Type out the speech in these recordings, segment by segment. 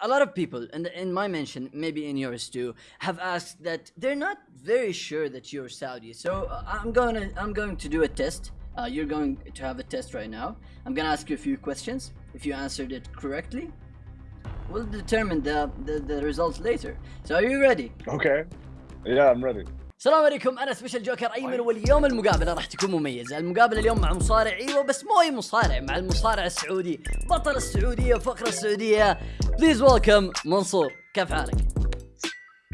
a lot of people, and in my mention, maybe in yours too, have asked that they're not very sure that you're Saudi. So uh, I'm going to I'm going to do a test. Uh, you're going to have a test right now. I'm going to ask you a few questions. If you answered it correctly, we'll determine the, the, the results later. So are you ready? Okay. Yeah, I'm ready. السلام عليكم أنا سبيشل جوكر أيمن واليوم المقابلة راح تكون مميزة. المقابلة اليوم مع مصارع أيوه بس مو اي مصارع مع المصارع السعودي بطل السعودية وفقره السعودية. بليز ويلكم منصور كيف حالك؟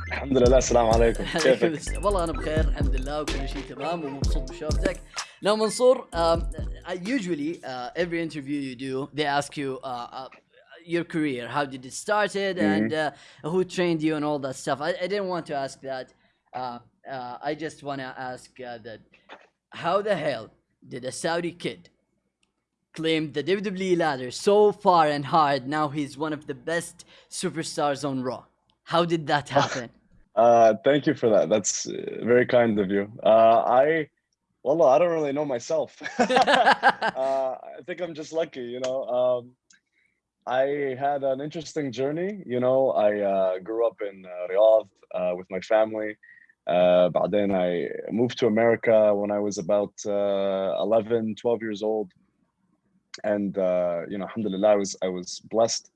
الحمد لله السلام عليكم. كيفك؟ والله أنا بخير الحمد لله وكل شيء تمام ومبسوط بشوفتك. Now Mansoor, um, I usually uh, every interview you do, they ask you uh, uh, your career, how did it started, mm -hmm. and uh, who trained you, and all that stuff. I, I didn't want to ask that. Uh, uh, I just want to ask uh, that how the hell did a Saudi kid claim the WWE ladder so far and hard? Now he's one of the best superstars on Raw. How did that happen? uh, thank you for that. That's uh, very kind of you. Uh, I, well, I don't really know myself. Uh, I think I'm just lucky, you know. Um, I had an interesting journey. You know, I grew up in Riyadh with my family. Uh, then I moved to America when I was about uh, 11, 12 years old. And, uh, you know, alhamdulillah, I was, I was blessed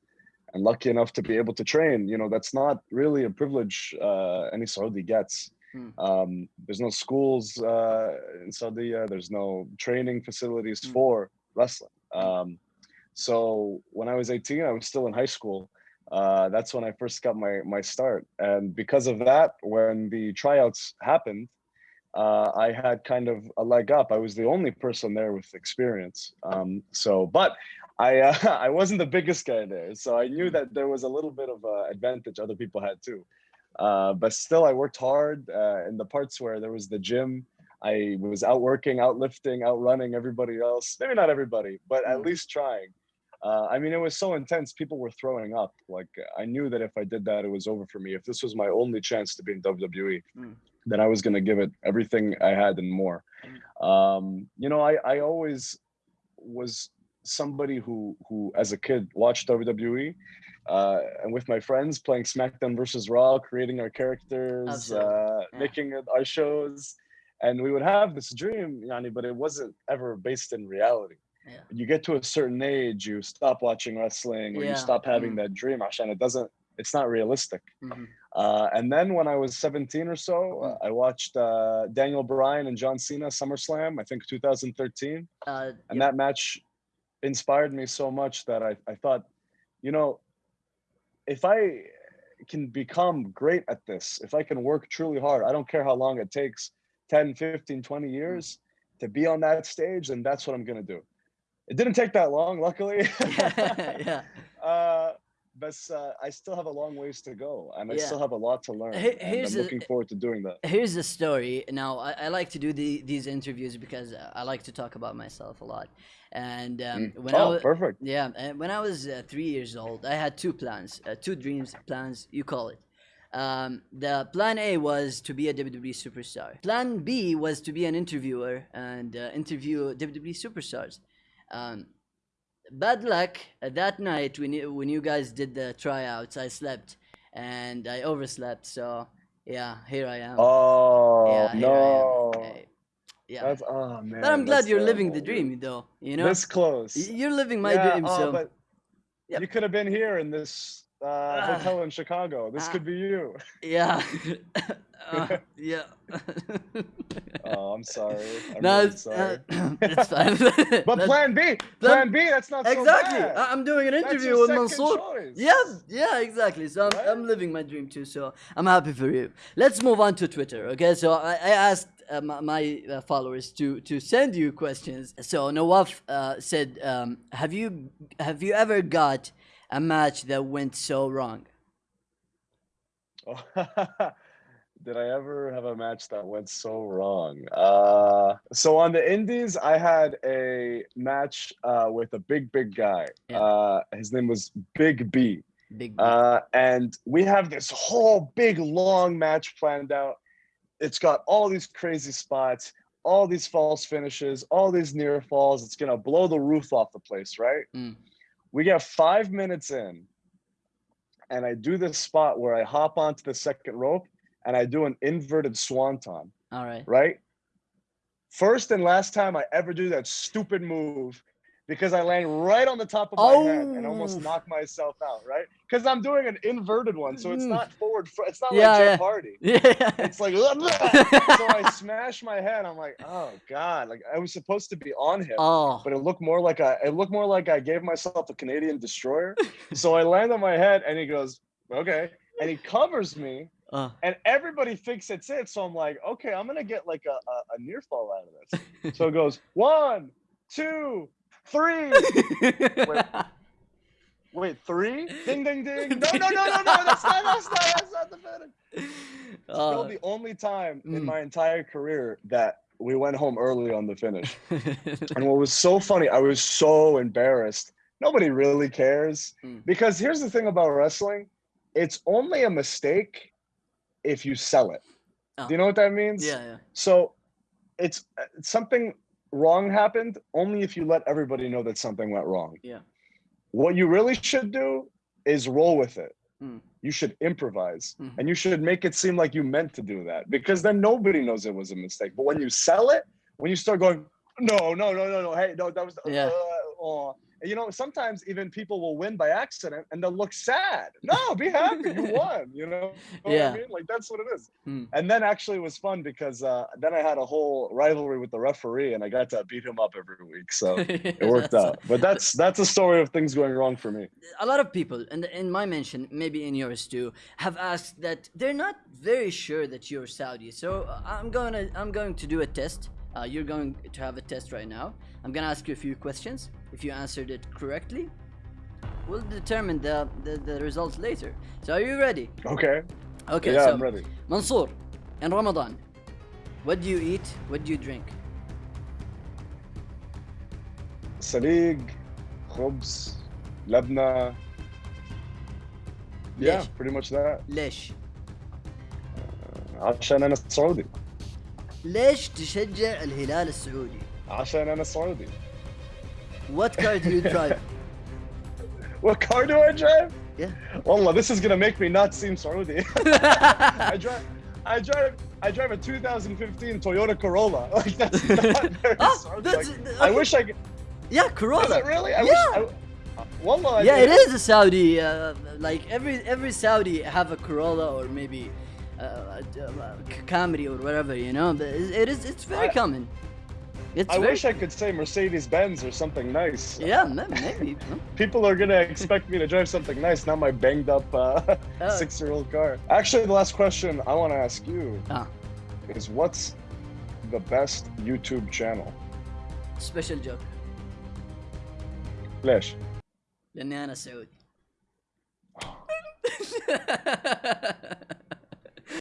and lucky enough to be able to train. You know, that's not really a privilege uh, any Saudi gets. Hmm. Um, there's no schools uh, in Saudi, there's no training facilities hmm. for wrestling. Um, so when I was 18, I was still in high school uh, that's when I first got my my start. And because of that, when the tryouts happened, uh, I had kind of a leg up. I was the only person there with experience. Um, so, but I uh, I wasn't the biggest guy there, so I knew that there was a little bit of advantage other people had too. Uh, but still, I worked hard uh, in the parts where there was the gym. I was out working, out lifting, out running everybody else. Maybe not everybody, but at mm. least trying uh, I mean, it was so intense. People were throwing up. Like I knew that if I did that, it was over for me. If this was my only chance to be in WWE, mm. then I was going to give it everything I had and more. Mm. Um, you know, I, I always was somebody who, who as a kid watched WWE uh, and with my friends playing SmackDown versus Raw, creating our characters, uh, yeah. making our shows. And we would have this dream, Yanni, but it wasn't ever based in reality yeah. you get to a certain age you stop watching wrestling or yeah. you stop having mm. that dream and it doesn't it's not realistic mm-hmm. uh, and then when i was 17 or so mm. uh, i watched uh, daniel bryan and john cena summerslam i think 2013 uh, and yep. that match inspired me so much that I, I thought you know if i can become great at this if i can work truly hard i don't care how long it takes 10 15 20 mm. years to be on that stage and that's what i'm going to do it didn't take that long, luckily. yeah. Uh, but uh, I still have a long ways to go, and I still have a lot to learn. Here's I'm looking a, forward to doing that. Here's the story. Now, I, I like to do the, these interviews because I like to talk about myself a lot. And um, mm. when oh, I was, perfect. Yeah, and when I was uh, three years old, I had two plans, uh, two dreams, plans. You call it. Um, the plan A was to be a WWE superstar. Plan B was to be an interviewer and uh, interview WWE superstars. Um, bad luck. Uh, that night when you, when you guys did the tryouts, I slept and I overslept. So yeah, here I am. Oh yeah, no. yeah. That's oh man. But I'm glad you're terrible. living the dream, though. You know. This close. You're living my yeah, dream. Oh, so. But yep. you could have been here in this uh, uh, hotel in Chicago. This could be you. Yeah. uh, yeah. oh, I'm sorry. I'm no, really sorry. Uh, it's fine. but that's, Plan B, Plan B, that's not exactly. So I'm doing an interview with Mansoor. Choice. Yeah, yeah, exactly. So I'm, right? I'm living my dream too. So I'm happy for you. Let's move on to Twitter. Okay, so I, I asked uh, my, my uh, followers to to send you questions. So Nawaf uh, said, um, "Have you have you ever got a match that went so wrong?" Oh, did I ever have a match that went so wrong? Uh, so on the Indies, I had a match uh, with a big, big guy. Yeah. Uh, his name was Big B. Big B. Uh, and we have this whole big, long match planned out. It's got all these crazy spots, all these false finishes, all these near falls. It's gonna blow the roof off the place, right? Mm. We get five minutes in, and I do this spot where I hop onto the second rope and I do an inverted swanton, All right. right? First and last time I ever do that stupid move because I land right on the top of my head and almost Oh. knock myself out, right? Because I'm doing an inverted one, so it's Mm. not forward. It's not Yeah, like Jeff yeah. Hardy. Yeah. It's like, so I smash my head. I'm like, oh god! Like I was supposed to be on him, oh. but it looked more like I. It looked more like I gave myself a Canadian destroyer. so I land on my head, and he goes, okay, and he covers me, Uh, and everybody thinks it's it. So I'm like, okay, I'm gonna get like a, a, a near fall out of this. So it goes one, two, three. Wait, three? Ding, ding, ding. No, no, no, no, no. That's not. That's not. That's not the finish. Uh, Still the only time in mm. my entire career that we went home early on the finish. And what was so funny, I was so embarrassed. Nobody really cares Mm. because here's the thing about wrestling it's only a mistake if you sell it. Oh. Do you know what that means? yeah, yeah. So it's uh, something wrong happened only if you let everybody know that something went wrong. Yeah. What you really should do is roll with it. Mm. You should improvise Mhm. and you should make it seem like you meant to do that because then nobody knows it was a mistake. But when you sell it, when you start going, no, no, no, no, no, hey, no, that was, Yeah. uh, oh. And, you know, sometimes even people will win by accident and they'll look sad. No, be happy, you won. You know, know what Yeah. I mean? Like that's what it is. Hmm. And then actually it was fun because uh, then I had a whole rivalry with the referee and I got to beat him up every week. So it worked out. But that's that's a story of things going wrong for me. a lot of people, and in my mention, maybe in yours too, have asked that they're not very sure that you're Saudi. So uh, I'm going to I'm going to do a test. Uh, you're going to have a test right now. I'm gonna ask you a few questions. If you answered it correctly, we'll determine the, the, the results later. So are you ready? Okay. Okay. yeah, so I'm ready. Mansoor, in Ramadan, what do you eat? What do you drink? سليق خبز لبنة Yeah, ليش؟ pretty much that. ليش؟ عشان أنا سعودي. ليش تشجع الهلال السعودي؟ عشان أنا سعودي. What car do you drive? What car do I drive? Yeah. Wallah, this is gonna make me not seem Saudi. I drive, I drive, I drive a 2015 Toyota Corolla. Like that's not very Ah, Saudi. that's- Like, I okay. wish I could. yeah, Corolla. Is it really? I yeah. wish. I, Wallah. I yeah, did. it is a Saudi. Uh, like every every Saudi have a Corolla or maybe uh, uh, uh, Camry or whatever, you know? It is, it's very I, common. It's I very... wish I could say Mercedes Benz or something nice. Yeah, maybe. People are gonna expect me to drive something nice, not my banged up uh, oh. six year old car. Actually, the last question I want to ask you ah. is what's the best YouTube channel? Special joke. Flash. لأني أنا سعودي.